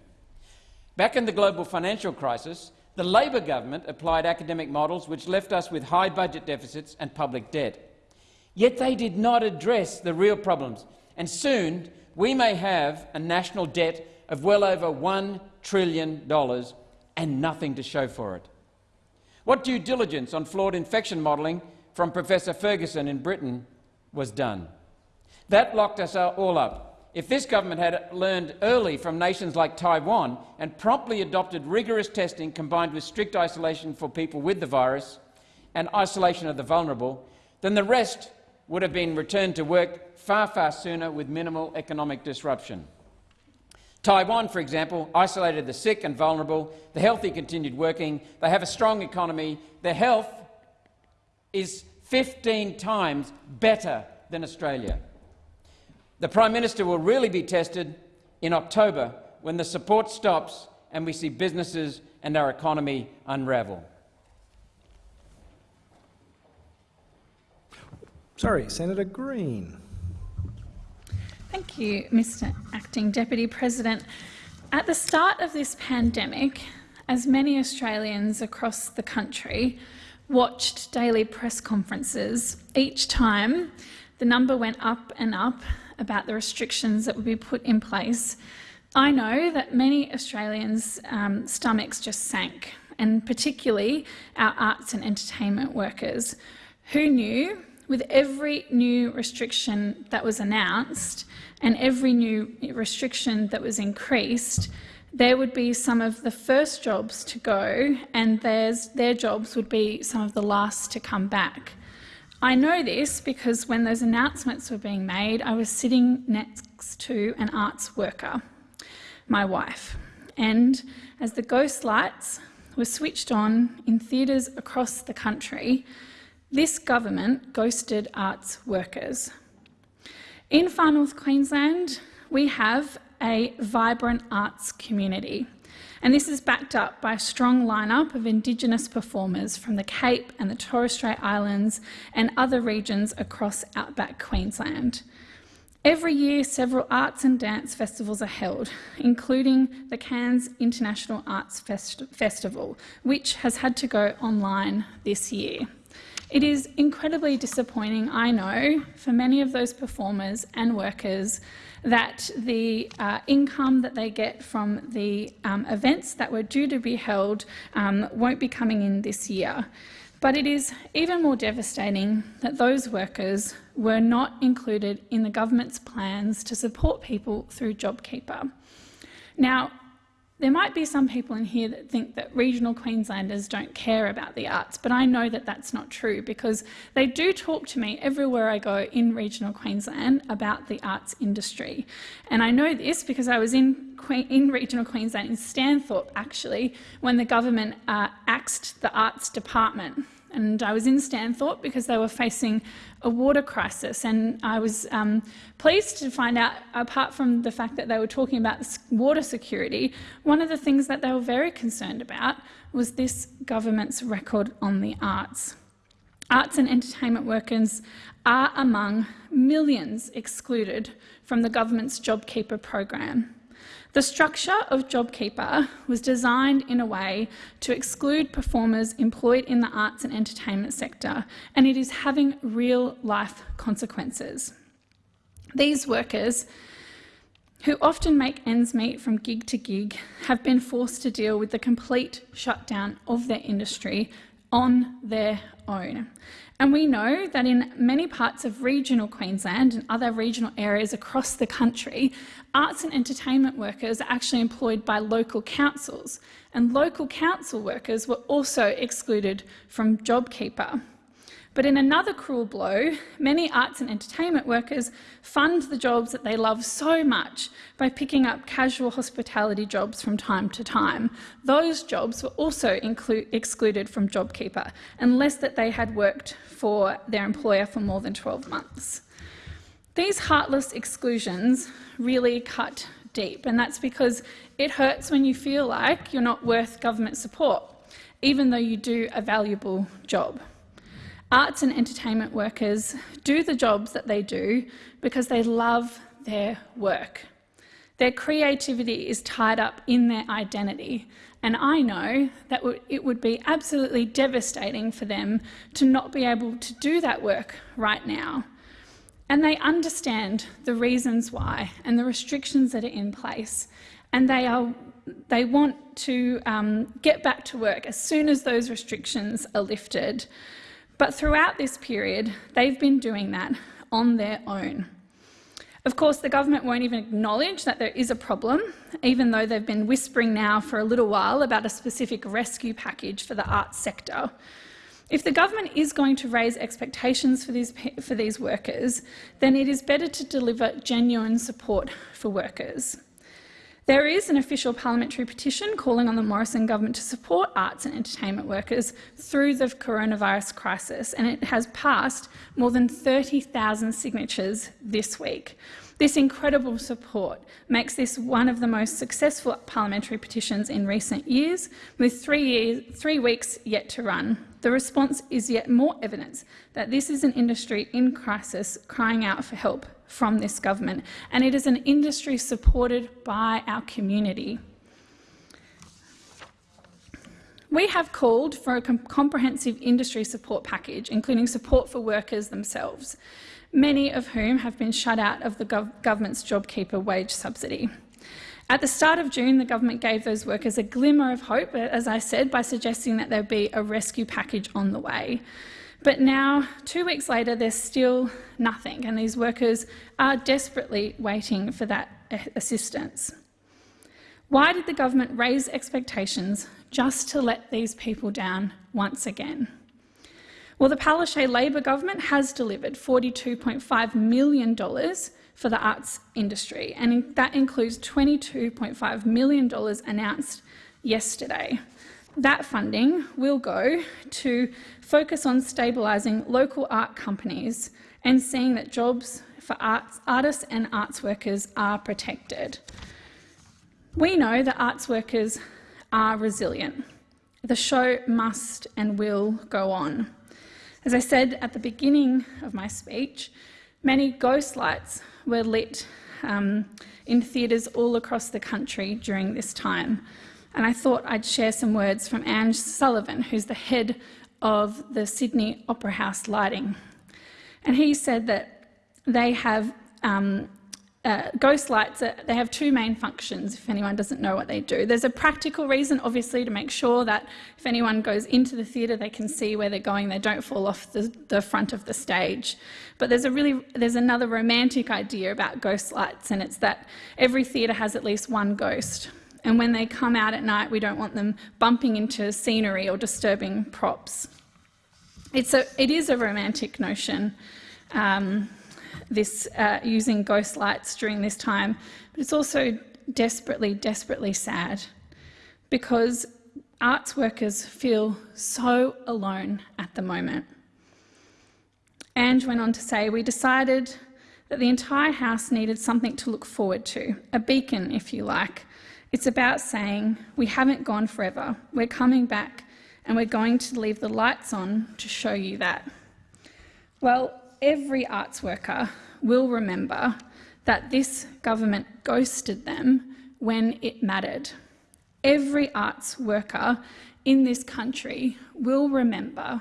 Back in the global financial crisis, the Labor government applied academic models which left us with high budget deficits and public debt. Yet they did not address the real problems, and soon we may have a national debt of well over $1 trillion and nothing to show for it. What due diligence on flawed infection modelling from Professor Ferguson in Britain was done? That locked us all up if this government had learned early from nations like Taiwan and promptly adopted rigorous testing combined with strict isolation for people with the virus and isolation of the vulnerable, then the rest would have been returned to work far, far sooner with minimal economic disruption. Taiwan, for example, isolated the sick and vulnerable. The healthy continued working. They have a strong economy. Their health is 15 times better than Australia. The Prime Minister will really be tested in October when the support stops and we see businesses and our economy unravel. Sorry, Senator Green. Thank you, Mr Acting Deputy President. At the start of this pandemic, as many Australians across the country watched daily press conferences, each time the number went up and up about the restrictions that would be put in place, I know that many Australians' um, stomachs just sank, and particularly our arts and entertainment workers, who knew with every new restriction that was announced and every new restriction that was increased, there would be some of the first jobs to go and their jobs would be some of the last to come back. I know this because when those announcements were being made, I was sitting next to an arts worker, my wife, and as the ghost lights were switched on in theatres across the country, This government ghosted arts workers. In Far North Queensland, we have a vibrant arts community. And this is backed up by a strong lineup of Indigenous performers from the Cape and the Torres Strait Islands and other regions across outback Queensland. Every year, several arts and dance festivals are held, including the Cairns International Arts Fest Festival, which has had to go online this year. It is incredibly disappointing, I know, for many of those performers and workers that the uh, income that they get from the um, events that were due to be held um, won't be coming in this year. But it is even more devastating that those workers were not included in the government's plans to support people through JobKeeper. Now, there might be some people in here that think that regional Queenslanders don't care about the arts, but I know that that's not true because they do talk to me everywhere I go in regional Queensland about the arts industry. And I know this because I was in, in regional Queensland, in Stanthorpe actually, when the government uh, axed the arts department. And I was in Stanthorpe because they were facing a water crisis. And I was um, pleased to find out, apart from the fact that they were talking about water security, one of the things that they were very concerned about was this government's record on the arts. Arts and entertainment workers are among millions excluded from the government's JobKeeper program. The structure of JobKeeper was designed in a way to exclude performers employed in the arts and entertainment sector, and it is having real-life consequences. These workers, who often make ends meet from gig to gig, have been forced to deal with the complete shutdown of their industry on their own. And we know that in many parts of regional Queensland and other regional areas across the country, arts and entertainment workers are actually employed by local councils, and local council workers were also excluded from JobKeeper. But in another cruel blow, many arts and entertainment workers fund the jobs that they love so much by picking up casual hospitality jobs from time to time. Those jobs were also excluded from JobKeeper, unless that they had worked for their employer for more than 12 months. These heartless exclusions really cut deep, and that's because it hurts when you feel like you're not worth government support, even though you do a valuable job. Arts and entertainment workers do the jobs that they do because they love their work. Their creativity is tied up in their identity, and I know that it would be absolutely devastating for them to not be able to do that work right now. And they understand the reasons why and the restrictions that are in place, and they, are, they want to um, get back to work as soon as those restrictions are lifted. But throughout this period, they've been doing that on their own. Of course, the government won't even acknowledge that there is a problem, even though they've been whispering now for a little while about a specific rescue package for the arts sector. If the government is going to raise expectations for these, for these workers, then it is better to deliver genuine support for workers. There is an official parliamentary petition calling on the Morrison government to support arts and entertainment workers through the coronavirus crisis, and it has passed more than 30,000 signatures this week. This incredible support makes this one of the most successful parliamentary petitions in recent years, with three, years, three weeks yet to run. The response is yet more evidence that this is an industry in crisis crying out for help from this government, and it is an industry supported by our community. We have called for a comprehensive industry support package, including support for workers themselves, many of whom have been shut out of the gov government's JobKeeper wage subsidy. At the start of June, the government gave those workers a glimmer of hope, as I said, by suggesting that there be a rescue package on the way. But now, two weeks later, there's still nothing, and these workers are desperately waiting for that assistance. Why did the government raise expectations just to let these people down once again? Well, the Palaszczuk Labor government has delivered $42.5 million for the arts industry, and that includes $22.5 million announced yesterday. That funding will go to focus on stabilising local art companies and seeing that jobs for arts, artists and arts workers are protected. We know that arts workers are resilient. The show must and will go on. As I said at the beginning of my speech, many ghost lights were lit um, in theatres all across the country during this time. And I thought I'd share some words from Ange Sullivan, who's the head of the Sydney Opera House Lighting. And he said that they have um, uh, ghost lights, they have two main functions, if anyone doesn't know what they do. There's a practical reason, obviously, to make sure that if anyone goes into the theatre, they can see where they're going, they don't fall off the, the front of the stage. But there's, a really, there's another romantic idea about ghost lights, and it's that every theatre has at least one ghost. And when they come out at night, we don't want them bumping into scenery or disturbing props. It's a, it is a romantic notion. Um, this uh, using ghost lights during this time, but it's also desperately, desperately sad because arts workers feel so alone at the moment. Ange went on to say, we decided that the entire house needed something to look forward to, a beacon, if you like. It's about saying, we haven't gone forever, we're coming back, and we're going to leave the lights on to show you that. Well, every arts worker will remember that this government ghosted them when it mattered. Every arts worker in this country will remember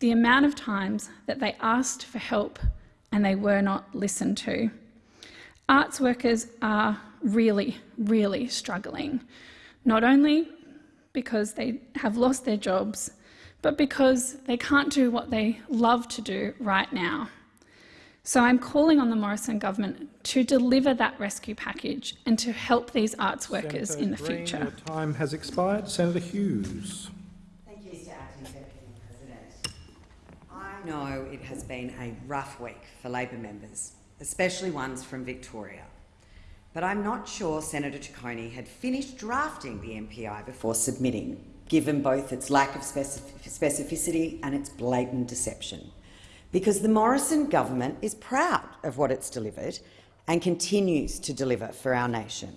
the amount of times that they asked for help and they were not listened to. Arts workers are really, really struggling, not only because they have lost their jobs, but because they can't do what they love to do right now. So I'm calling on the Morrison government to deliver that rescue package and to help these arts workers Senator in the Green, future. Your time has expired. Senator Hughes. Thank you, Mr Acting Deputy President. I know it has been a rough week for Labor members, especially ones from Victoria. But I'm not sure Senator Ciccone had finished drafting the MPI before submitting given both its lack of specificity and its blatant deception. Because the Morrison government is proud of what it's delivered and continues to deliver for our nation.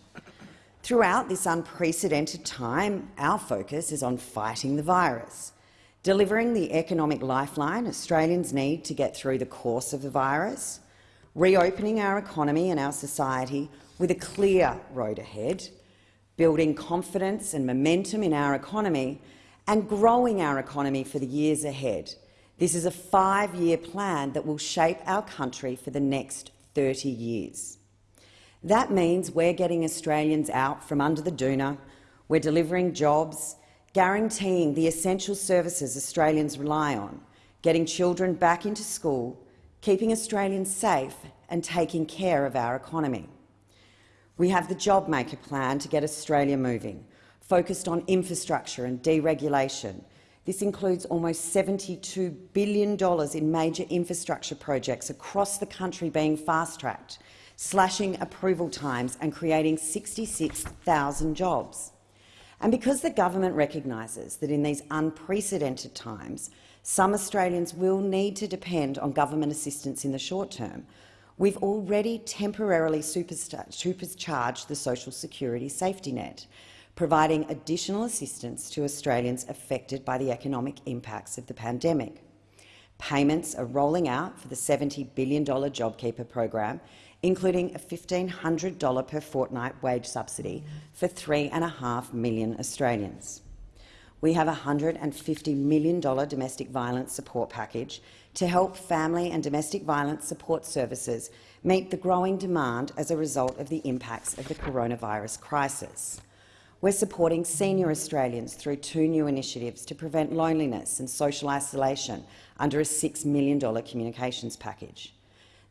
Throughout this unprecedented time, our focus is on fighting the virus, delivering the economic lifeline Australians need to get through the course of the virus, reopening our economy and our society with a clear road ahead, building confidence and momentum in our economy and growing our economy for the years ahead. This is a five-year plan that will shape our country for the next 30 years. That means we're getting Australians out from under the doona, we're delivering jobs, guaranteeing the essential services Australians rely on, getting children back into school, keeping Australians safe and taking care of our economy. We have the JobMaker plan to get Australia moving, focused on infrastructure and deregulation. This includes almost $72 billion in major infrastructure projects across the country being fast-tracked, slashing approval times and creating 66,000 jobs. And because the government recognises that in these unprecedented times, some Australians will need to depend on government assistance in the short term, We've already temporarily supercharged the social security safety net, providing additional assistance to Australians affected by the economic impacts of the pandemic. Payments are rolling out for the $70 billion JobKeeper program, including a $1,500 per fortnight wage subsidy for 3.5 million Australians. We have a $150 million domestic violence support package to help family and domestic violence support services meet the growing demand as a result of the impacts of the coronavirus crisis. We're supporting senior Australians through two new initiatives to prevent loneliness and social isolation under a $6 million communications package.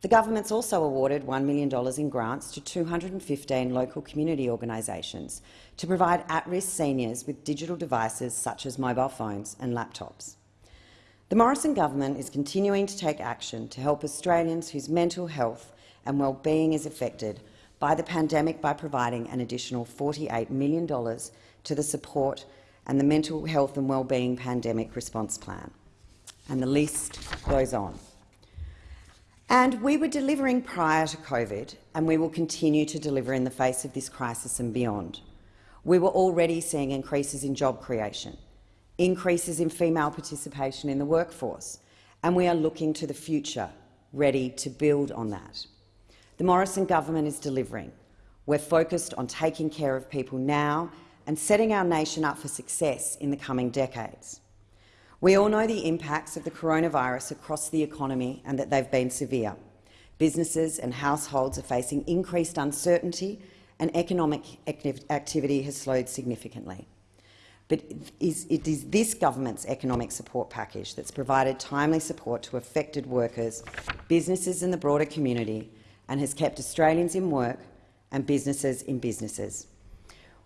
The government's also awarded $1 million in grants to 215 local community organisations to provide at-risk seniors with digital devices such as mobile phones and laptops. The Morrison government is continuing to take action to help Australians whose mental health and well-being is affected by the pandemic by providing an additional $48 million to the support and the Mental Health and Wellbeing Pandemic Response Plan. And the list goes on. And we were delivering prior to COVID, and we will continue to deliver in the face of this crisis and beyond. We were already seeing increases in job creation, increases in female participation in the workforce, and we are looking to the future, ready to build on that. The Morrison government is delivering. We're focused on taking care of people now and setting our nation up for success in the coming decades. We all know the impacts of the coronavirus across the economy and that they've been severe. Businesses and households are facing increased uncertainty and economic activity has slowed significantly. But it is this government's economic support package that's provided timely support to affected workers, businesses and the broader community and has kept Australians in work and businesses in businesses.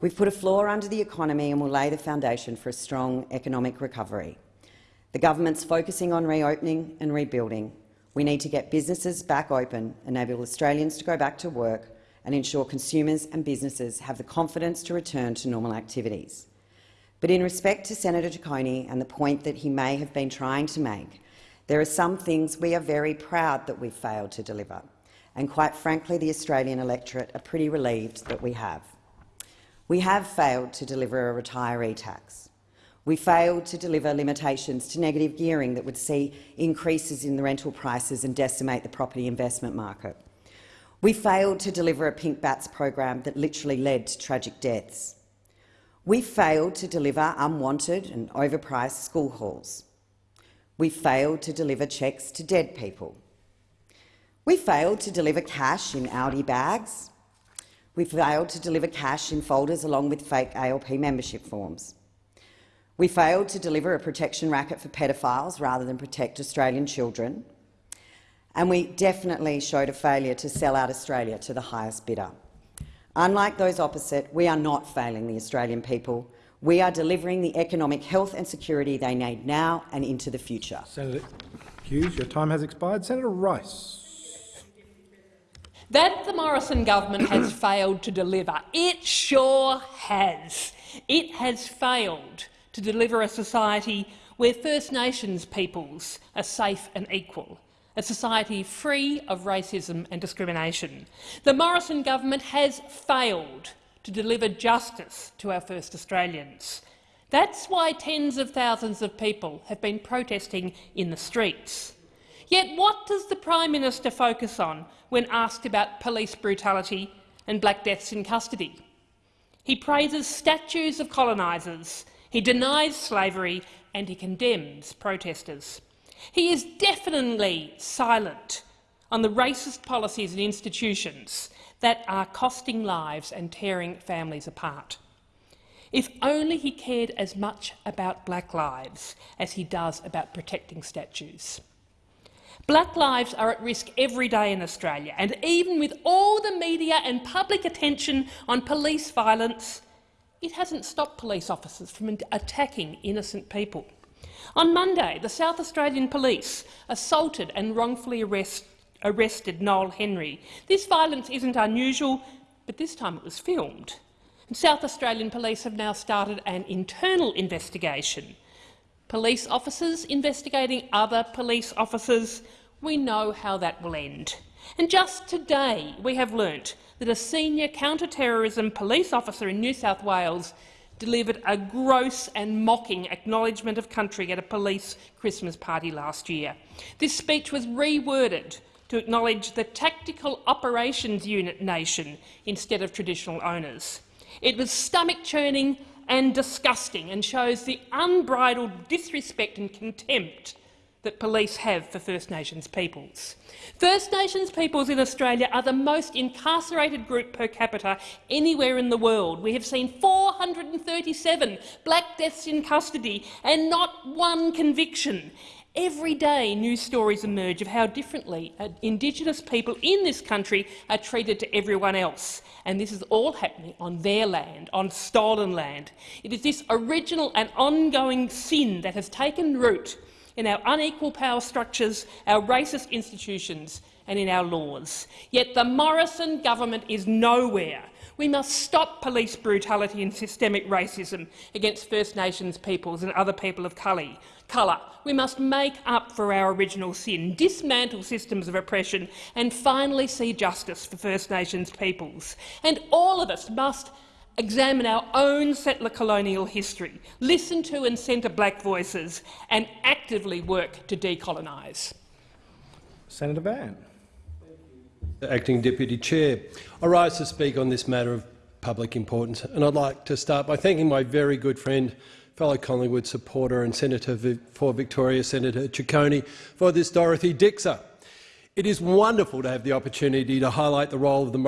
We've put a floor under the economy and will lay the foundation for a strong economic recovery. The government's focusing on reopening and rebuilding. We need to get businesses back open, enable Australians to go back to work and ensure consumers and businesses have the confidence to return to normal activities. But in respect to Senator Ciccone and the point that he may have been trying to make, there are some things we are very proud that we've failed to deliver, and quite frankly the Australian electorate are pretty relieved that we have. We have failed to deliver a retiree tax. We failed to deliver limitations to negative gearing that would see increases in the rental prices and decimate the property investment market. We failed to deliver a pink bats program that literally led to tragic deaths. We failed to deliver unwanted and overpriced school halls. We failed to deliver cheques to dead people. We failed to deliver cash in Aldi bags. We failed to deliver cash in folders along with fake ALP membership forms. We failed to deliver a protection racket for pedophiles rather than protect Australian children. And we definitely showed a failure to sell out Australia to the highest bidder. Unlike those opposite, we are not failing the Australian people. We are delivering the economic health and security they need now and into the future. Senator Hughes, your time has expired. Senator Rice. That the Morrison government has failed to deliver. It sure has. It has failed to deliver a society where First Nations peoples are safe and equal, a society free of racism and discrimination. The Morrison government has failed to deliver justice to our First Australians. That's why tens of thousands of people have been protesting in the streets. Yet what does the Prime Minister focus on when asked about police brutality and black deaths in custody? He praises statues of colonisers he denies slavery and he condemns protesters. He is definitely silent on the racist policies and institutions that are costing lives and tearing families apart. If only he cared as much about black lives as he does about protecting statues. Black lives are at risk every day in Australia, and even with all the media and public attention on police violence, it hasn't stopped police officers from attacking innocent people. On Monday, the South Australian Police assaulted and wrongfully arrest, arrested Noel Henry. This violence isn't unusual, but this time it was filmed. And South Australian Police have now started an internal investigation. Police officers investigating other police officers. We know how that will end. And just today we have learnt that a senior counter-terrorism police officer in New South Wales delivered a gross and mocking acknowledgement of country at a police Christmas party last year. This speech was reworded to acknowledge the Tactical Operations Unit nation instead of traditional owners. It was stomach-churning and disgusting and shows the unbridled disrespect and contempt that police have for First Nations peoples. First Nations peoples in Australia are the most incarcerated group per capita anywhere in the world. We have seen 437 black deaths in custody and not one conviction. Every day news stories emerge of how differently uh, Indigenous people in this country are treated to everyone else. And this is all happening on their land, on stolen land. It is this original and ongoing sin that has taken root in our unequal power structures, our racist institutions and in our laws. Yet the Morrison government is nowhere. We must stop police brutality and systemic racism against First Nations peoples and other people of colour. We must make up for our original sin, dismantle systems of oppression and finally see justice for First Nations peoples. And all of us must examine our own settler colonial history, listen to and centre black voices and actively work to decolonise. Senator Van. Acting Deputy Chair. I rise to speak on this matter of public importance, and I'd like to start by thanking my very good friend, fellow Collingwood supporter and Senator for Victoria, Senator Ciccone, for this Dorothy Dixer. It is wonderful to have the opportunity to highlight the role the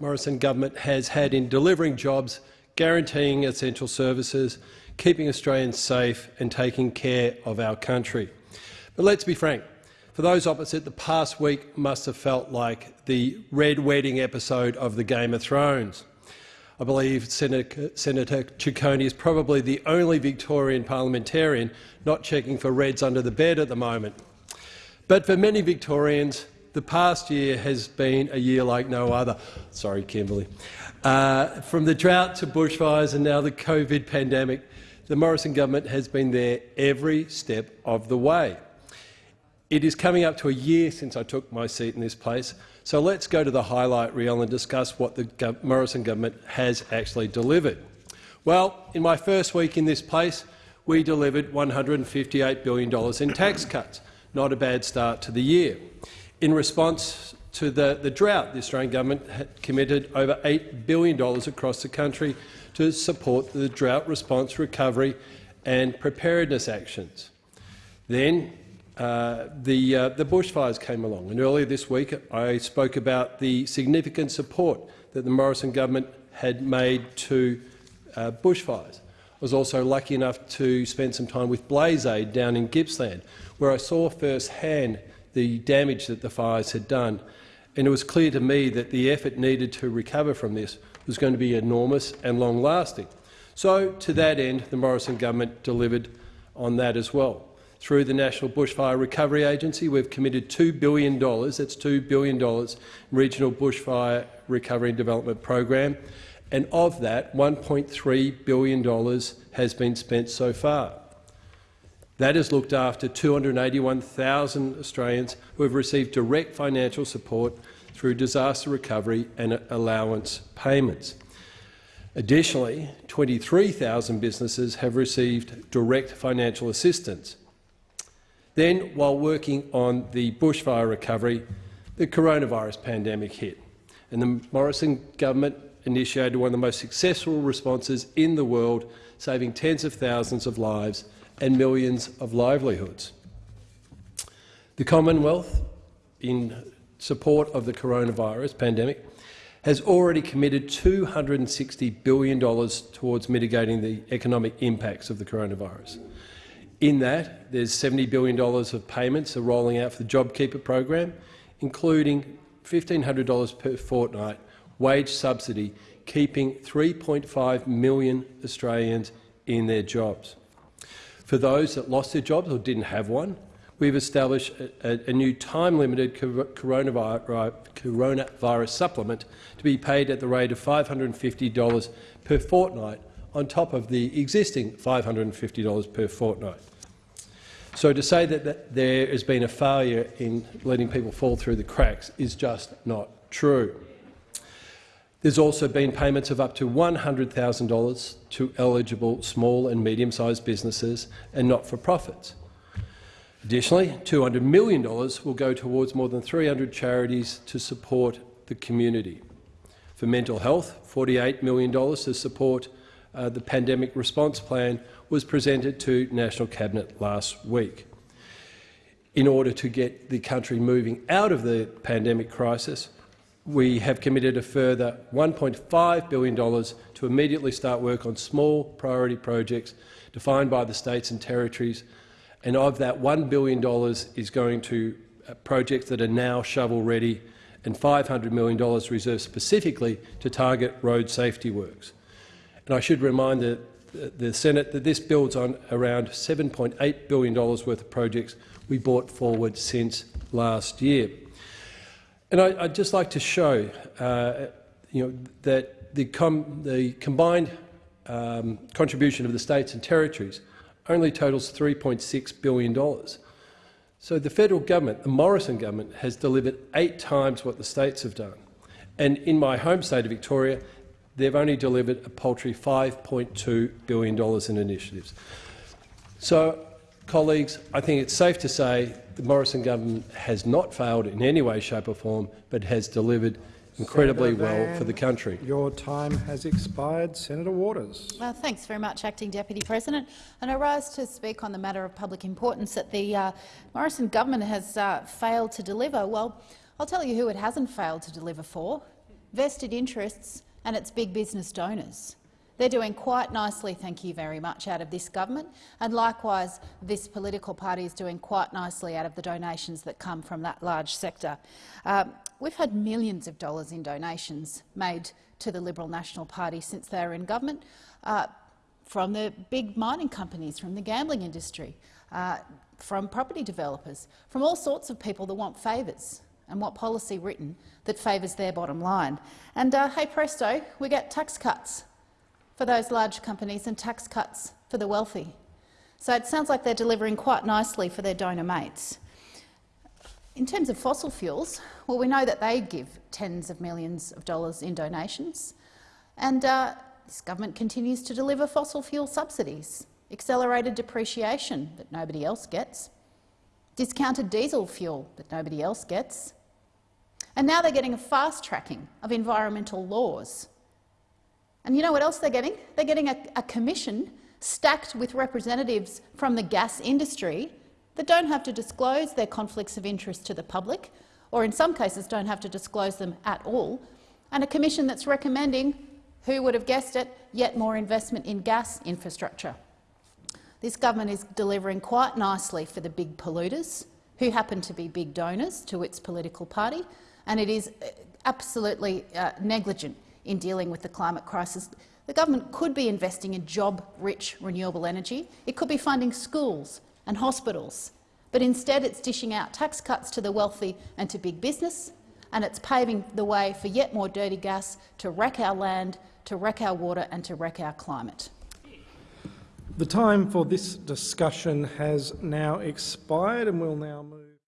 Morrison government has had in delivering jobs, guaranteeing essential services, keeping Australians safe and taking care of our country. But let's be frank, for those opposite, the past week must have felt like the Red Wedding episode of the Game of Thrones. I believe Senator, Senator Ciccone is probably the only Victorian parliamentarian not checking for reds under the bed at the moment. But for many Victorians, the past year has been a year like no other. Sorry, Kimberley. Uh, from the drought to bushfires and now the COVID pandemic, the Morrison government has been there every step of the way. It is coming up to a year since I took my seat in this place, so let's go to the highlight reel and discuss what the Morrison government has actually delivered. Well, in my first week in this place, we delivered $158 billion in tax cuts. Not a bad start to the year. In response to the, the drought, the Australian government had committed over $8 billion across the country to support the drought response, recovery and preparedness actions. Then uh, the, uh, the bushfires came along, and earlier this week I spoke about the significant support that the Morrison government had made to uh, bushfires. I was also lucky enough to spend some time with BlazeAid down in Gippsland, where I saw firsthand the damage that the fires had done. And it was clear to me that the effort needed to recover from this was going to be enormous and long-lasting. So, to that end, the Morrison government delivered on that as well. Through the National Bushfire Recovery Agency, we've committed $2 billion, that's $2 billion, Regional Bushfire Recovery and Development Program, and of that, $1.3 billion has been spent so far. That has looked after 281,000 Australians who have received direct financial support through disaster recovery and allowance payments. Additionally, 23,000 businesses have received direct financial assistance. Then, while working on the bushfire recovery, the coronavirus pandemic hit, and the Morrison government initiated one of the most successful responses in the world, saving tens of thousands of lives and millions of livelihoods. The Commonwealth, in support of the coronavirus pandemic, has already committed $260 billion towards mitigating the economic impacts of the coronavirus. In that, there's $70 billion of payments are rolling out for the JobKeeper program, including $1,500 per fortnight wage subsidy, keeping 3.5 million Australians in their jobs. For those that lost their jobs or didn't have one, we've established a, a new time-limited coronavirus, supplement to be paid at the rate of $550 per fortnight on top of the existing $550 per fortnight. So to say that, that there has been a failure in letting people fall through the cracks is just not true. There's also been payments of up to $100,000 to eligible small and medium-sized businesses and not-for-profits. Additionally, $200 million will go towards more than 300 charities to support the community. For mental health, $48 million to support uh, the pandemic response plan was presented to National Cabinet last week. In order to get the country moving out of the pandemic crisis, we have committed a further $1.5 billion to immediately start work on small priority projects defined by the states and territories, and of that $1 billion is going to uh, projects that are now shovel-ready and $500 million reserved specifically to target road safety works. And I should remind the, the Senate that this builds on around $7.8 billion worth of projects we brought forward since last year. And I, would just like to show uh, you know, that the, com the combined um, contribution of the states and territories only totals $3.6 billion. So the federal government, the Morrison government, has delivered eight times what the states have done. And in my home state of Victoria, they've only delivered a paltry $5.2 billion in initiatives. So, colleagues, I think it's safe to say the Morrison government has not failed in any way, shape or form, but has delivered incredibly Senator well Van, for the country. Your time has expired. Senator Waters. Well, thanks very much, Acting Deputy President. And I rise to speak on the matter of public importance that the uh, Morrison government has uh, failed to deliver. Well, I'll tell you who it hasn't failed to deliver for. Vested interests and its big business donors. They're doing quite nicely, thank you very much, out of this government, and likewise this political party is doing quite nicely out of the donations that come from that large sector. Um, we've had millions of dollars in donations made to the Liberal National Party since they were in government, uh, from the big mining companies, from the gambling industry, uh, from property developers, from all sorts of people that want favours and want policy written that favours their bottom line. And uh, hey presto, we get tax cuts for those large companies and tax cuts for the wealthy. So it sounds like they're delivering quite nicely for their donor mates. In terms of fossil fuels, well, we know that they give tens of millions of dollars in donations, and uh, this government continues to deliver fossil fuel subsidies, accelerated depreciation that nobody else gets, discounted diesel fuel that nobody else gets, and now they're getting a fast tracking of environmental laws and you know what else they're getting? They're getting a, a commission stacked with representatives from the gas industry that don't have to disclose their conflicts of interest to the public, or in some cases don't have to disclose them at all, and a commission that's recommending, who would have guessed it, yet more investment in gas infrastructure. This government is delivering quite nicely for the big polluters, who happen to be big donors to its political party, and it is uh, absolutely uh, negligent in dealing with the climate crisis. The government could be investing in job-rich renewable energy. It could be funding schools and hospitals. But instead it's dishing out tax cuts to the wealthy and to big business, and it's paving the way for yet more dirty gas to wreck our land, to wreck our water and to wreck our climate. The time for this discussion has now expired and we'll now move